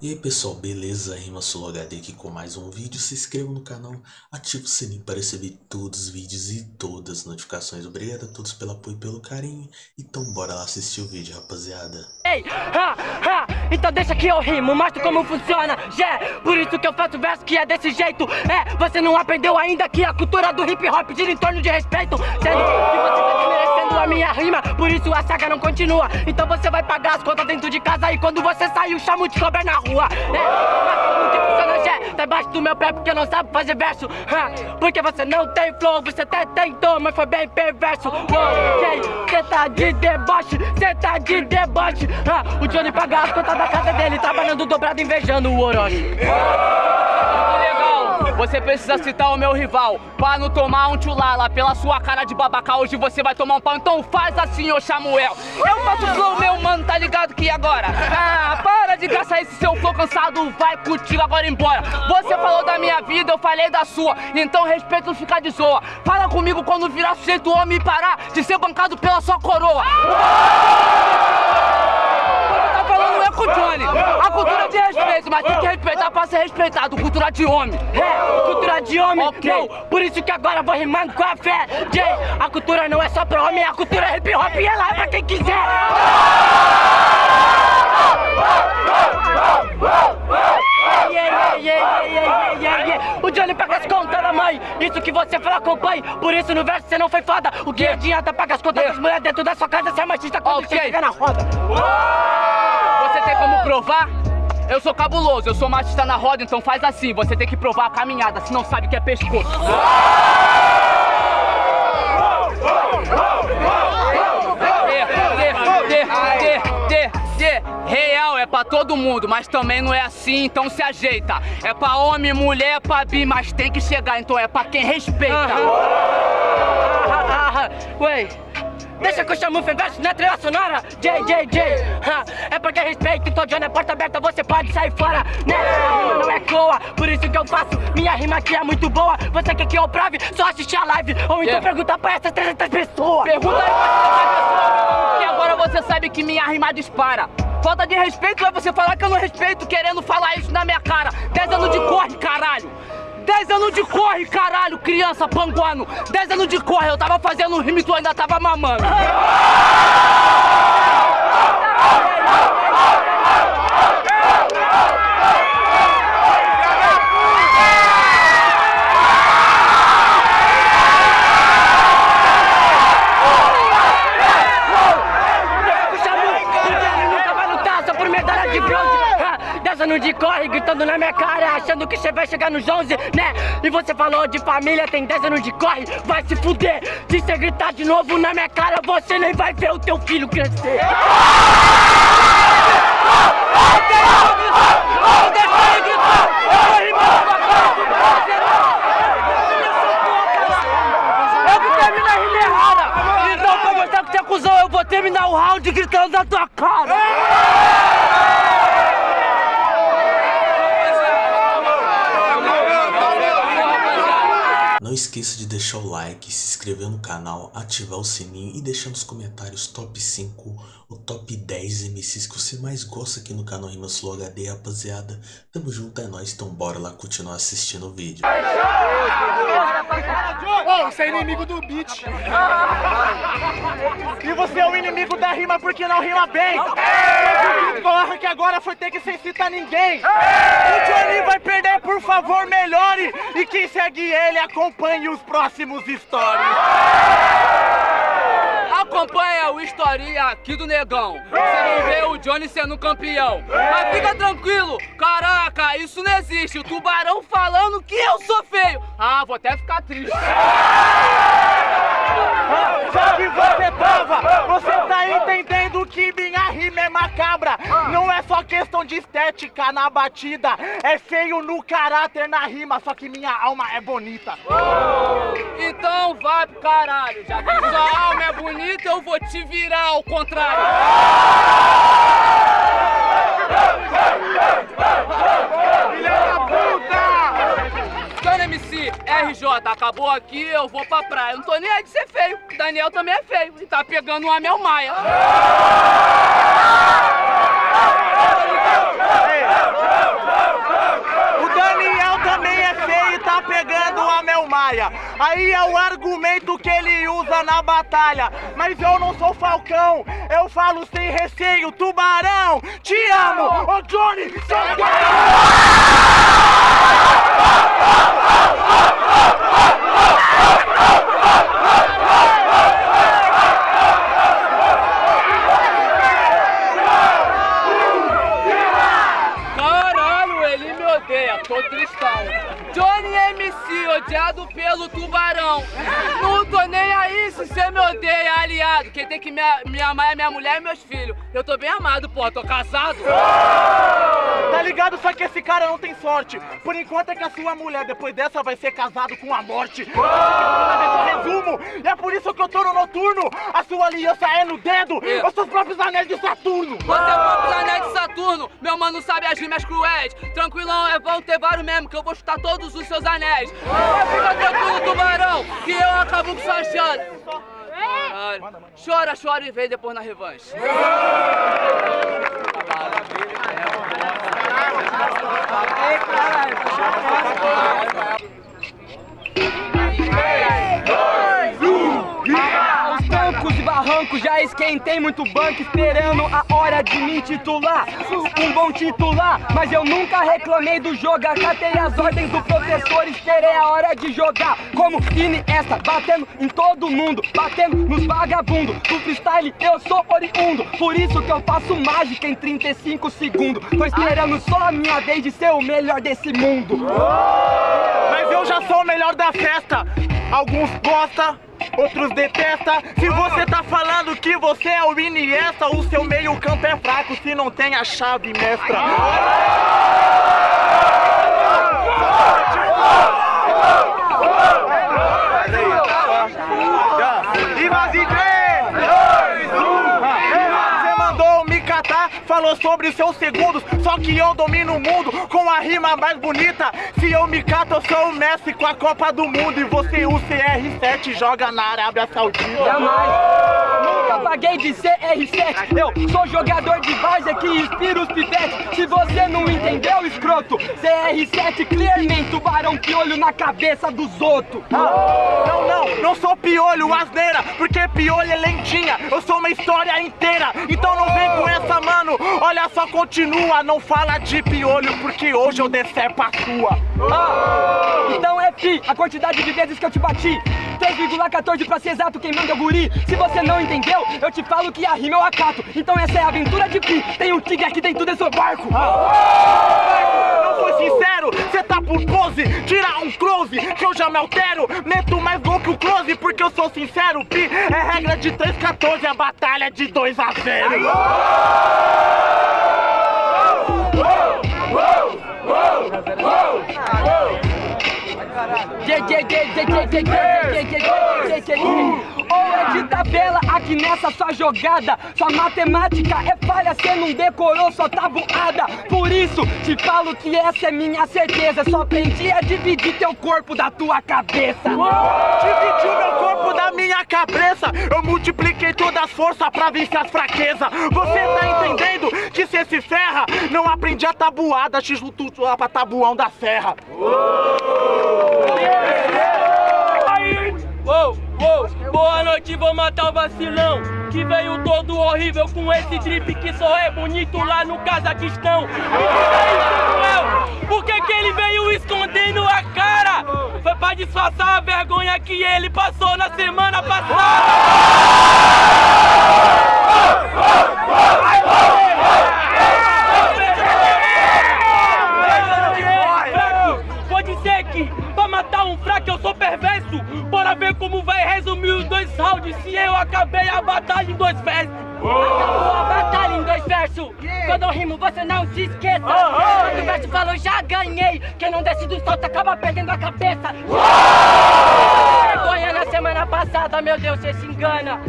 E aí pessoal, beleza? Rima Solo HD aqui com mais um vídeo. Se inscreva no canal, ative o sininho para receber todos os vídeos e todas as notificações. Obrigado a todos pelo apoio e pelo carinho. Então bora lá assistir o vídeo, rapaziada. Ei, ha, ha, então deixa que eu rimo, mostro como funciona, já Por isso que eu faço verso que é desse jeito É, você não aprendeu ainda que a cultura do hip hop gira em torno de respeito Sendo que você minha rima, por isso a saga não continua Então você vai pagar as contas dentro de casa e quando você sair o chamo de cobra na rua. É, Jé? Tá embaixo do meu pé porque não sabe fazer verso. Porque você não tem flow, você até tentou, mas foi bem perverso. Ok, cê tá de deboche, cê tá de deboche. O Johnny paga as contas da casa dele, trabalhando dobrado, invejando o Orochi. Você precisa citar o meu rival. Pra não tomar um tchulala Pela sua cara de babaca Hoje você vai tomar um pau. Então faz assim, ô Samuel. Eu faço flow, meu mano, tá ligado que agora? Ah, para de gastar esse seu flow cansado. Vai contigo agora embora. Você falou da minha vida, eu falei da sua. Então respeito ficar de zoa. Fala comigo quando virar sujeito homem e parar De ser bancado pela sua coroa. Com o Johnny. A cultura de respeito, mas pra ser respeitado. Cultura de homem. É, cultura de homem. Ok. Não, por isso que agora vou rimando com a fé. Jay, a cultura não é só pra homem, a cultura é hip hop e ela é pra quem quiser. O Johnny paga as contas da mãe, isso que você fala acompanhe Por isso no verso você não foi foda O que adianta pagar as contas das mulheres dentro da sua casa Você é machista quando okay. você fica na roda tem como provar? Eu sou cabuloso, eu sou machista na roda, então faz assim, você tem que provar a caminhada, se não sabe que é pescoço. Real é pra todo mundo, mas também não é assim, então se ajeita. É pra homem, mulher, é pra bi, mas tem que chegar, então é pra quem respeita. Ué, Deixa que eu chamo o Feveste na trilha sonora. JJJ É porque respeito, então John é porta aberta Você pode sair fora, né? Rima não é coa, por isso que eu faço. Minha rima aqui é muito boa. Você quer que eu prove? Só assistir a live. Ou então yeah. pergunta pra essas 300 pessoas. Pergunta aí pra essas pessoas. Que agora você sabe que minha rima dispara. Falta de respeito é você falar que eu não respeito Querendo falar isso na minha cara. 10 anos de corre, caralho 10 anos de corre, caralho, criança panguano. 10 anos de corre, eu tava fazendo rime e tu ainda tava mamando. De corre, gritando na minha cara, achando que você vai chegar nos 11, né? E você falou de família, tem 10 anos de corre, vai se fuder. Se você gritar de novo na minha cara, você nem vai ver o teu filho crescer. Eu que termino a rima errada. Então, pra mostrar que você é cuzão, eu vou terminar o round gritando na tua cara. Não esqueça de deixar o like, se inscrever no canal, ativar o sininho e deixar nos comentários top 5 ou top 10 MCs que você mais gosta aqui no canal Rimas Flow HD, rapaziada. Tamo junto, é nóis, então bora lá continuar assistindo o vídeo. Oh, você é inimigo do beat. E você é o inimigo da rima porque não rima bem. Corra que agora foi ter que sem citar ninguém. O Johnny vai perder, por favor, melhore. E quem segue ele, acompanhe os próximos stories. Acompanha o historinha aqui do negão. Você não vê o Johnny sendo campeão. Mas fica tranquilo, caraca, isso não existe. O tubarão falando que eu sou feio. Ah, vou até ficar triste. Só que você tava, você tá entendendo que minha rima é macabra. Não é só questão de estética na batida, é feio no caráter na rima, só que minha alma é bonita. Então vai pro caralho, já que sua alma é bonita, eu vou te virar ao contrário. RJ, acabou aqui, eu vou pra praia. Não tô nem aí de ser feio. Daniel também é feio e tá pegando uma Mel Maia. Ei, praia. Aí é o argumento que ele usa na batalha. Mas eu não sou falcão, eu falo sem receio, tubarão. Te amo, ô Johnny, Caralho, ele me odeia, tô tristão. Johnny MC, odiado pelo tubarão. Não tô nem aí se você me odeia, aliado. Quem tem que me, me amar é minha mulher e meus filhos. Eu tô bem amado, pô, tô casado. Tá ligado? Só que esse cara não tem sorte. Por enquanto é que a sua mulher, depois dessa, vai ser casado com a morte. E é por isso que eu tô no noturno. A sua aliança é no dedo. Os seus próprios anéis de Saturno. Você é o próprio anel de Saturno, meu mano sabe as rimas cruéis. Tranquilão, é bom ter vários mesmo, que eu vou chutar todos os seus anéis. Mas fica tranquilo, tubarão, que eu acabo com sua chance. Chora, chora e vem depois na revanche. Barrancos já esquentei muito banco esperando a hora de me titular. Um bom titular, mas eu nunca reclamei do jogo. Acatei as ordens do professor, esperei a hora de jogar. Como Iniesta, batendo em todo mundo, batendo nos vagabundos. Do freestyle eu sou oriundo, por isso que eu faço mágica em 35 segundos. Tô esperando só a minha vez de ser o melhor desse mundo. Mas eu já sou o melhor da festa. Alguns gostam, outros detestam. Se você tá falando que você é o Iniesta, o seu meio campo é fraco se não tem a chave mestra. Sobre seus segundos. Só que eu domino o mundo com a rima mais bonita. Se eu me cato, eu sou o Messi com a Copa do Mundo. E você, o CR7, joga na Arábia Saudita. Jamais. Paguei de CR7. Eu sou jogador de várzea que inspira os pivetes. Se você não entendeu, escroto, CR7 clearmente, tubarão piolho na cabeça dos outros. Não, não, não sou piolho, asneira, porque piolho é lentinha, eu sou uma história inteira. Então não vem com essa, mano. Olha só, continua, não fala de piolho, porque hoje eu decepo a sua. Ah, pi, a quantidade de vezes que eu te bati. 3,14 pra ser exato, quem manda é o guri. Se você não entendeu, eu te falo que a rima eu acato. Então essa é a aventura de pi. Tem um tigre aqui dentro desse barco. Não foi sincero, cê tá por pose, tira um close, que eu já me altero. Meto mais gol que o close, porque eu sou sincero. Pi. É regra de 3,14, a batalha é de 2 a 0. Ou é de tabela aqui nessa sua jogada Sua matemática é falha, cê não decorou sua tabuada Por isso te falo que essa é minha certeza Só aprendi a dividir teu corpo da tua cabeça Dividiu meu corpo da minha cabeça. Eu multipliquei todas as forças pra vencer as fraquezas. Você tá entendendo que cê se ferra? Não aprendi a tabuada, x lutu lá pra tabuão da serra. Boa noite, vou matar o vacilão Que veio todo horrível com esse drip que só é bonito lá no Cazaquistão. Samuel, por que que ele veio escondendo a cara? Foi pra disfarçar a vergonha que ele passou na semana passada Ver como vai resumir os dois rounds Se eu acabei a batalha em dois versos. Acabou a batalha em dois versos. Quando eu rimo você não se esqueça. Quando o verso falou já ganhei. Quem não desce do salto acaba perdendo a cabeça. Vergonha na semana passada, meu Deus, você se engana.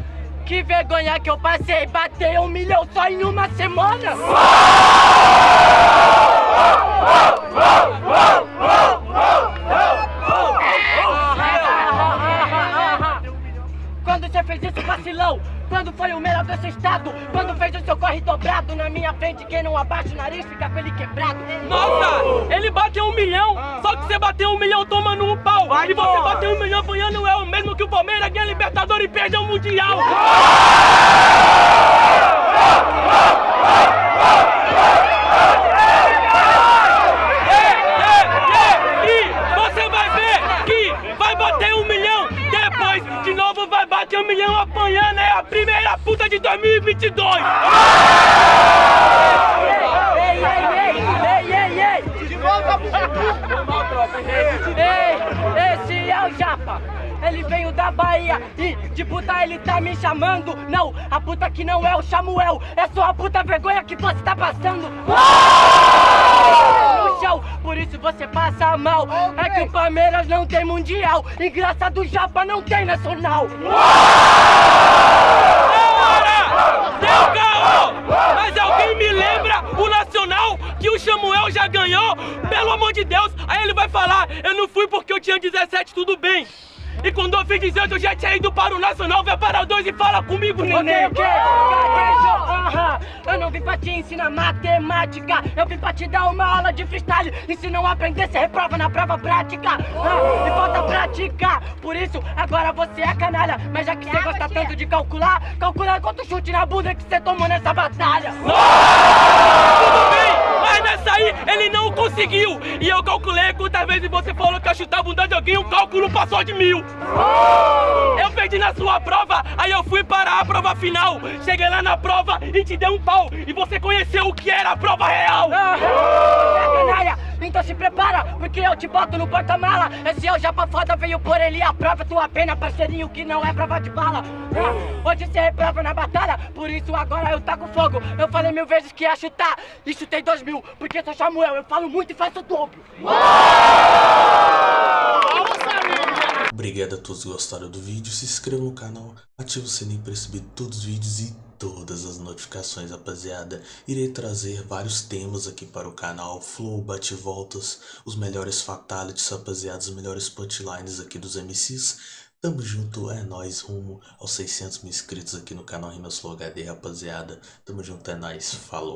Que vergonha que eu passei, bater um milhão só em uma semana! Quando Libertadores e perde o Mundial. E você vai ver que vai bater um milhão, depois de novo vai bater um milhão apanhando, é a primeira puta de 2022. Ei, ei, ei, ei, ei, ei! De volta pro Ei, esse é o Japa. Ele veio da Bahia e de puta ele tá me chamando. Não, a puta que não é o Samuel, é só a puta vergonha que você tá passando. No chão, por isso você passa mal. É que o Palmeiras não tem mundial. E graça do Japa não tem nacional. Para! Deu caô! Mas alguém me lembra o Nacional que o Samuel já ganhou? Pelo amor de Deus! Aí ele vai falar, eu não fui porque eu tinha 17, tudo bem. E eu fiz 18 eu já tinha ido para o Nacional, vai para dois e fala comigo, neném. Eu não vim pra te ensinar matemática, eu vim pra te dar uma aula de freestyle. E se não aprender, você reprova na prova prática. Ah, e falta prática, por isso agora você é canalha. Mas já que você gosta tanto de calcular, calcula quanto chute na bunda que você tomou nessa batalha. Tudo bem, mas nessa aí ele não conseguiu. E eu calculei quantas vezes você falou que ia chutar a bunda de alguém, o cálculo passou de mil. Eu perdi na sua prova, aí eu fui para a prova final. Cheguei lá na prova e te dei um pau. E você conheceu o que era a prova real. Ah, então se prepara, porque eu te boto no porta-mala. Esse é o japa foda, veio por ele a prova tua pena, parceirinho, que não é prova de bala. Ah, hoje você reprova na batalha, por isso agora eu taco fogo. Eu falei mil vezes que ia chutar, e chutei dois mil, porque sou Samuel, eu falo muito e faço dobro. Obrigado a todos que gostaram do vídeo, se inscreva no canal, ative o sininho para receber todos os vídeos e todas as notificações, rapaziada. Irei trazer vários temas aqui para o canal, flow, bate-voltas, os melhores fatalities, rapaziada, os melhores punchlines aqui dos MCs. Tamo junto, é nóis, rumo aos 600 mil inscritos aqui no canal Rimas Flow HD, rapaziada. Tamo junto, é nóis, falou.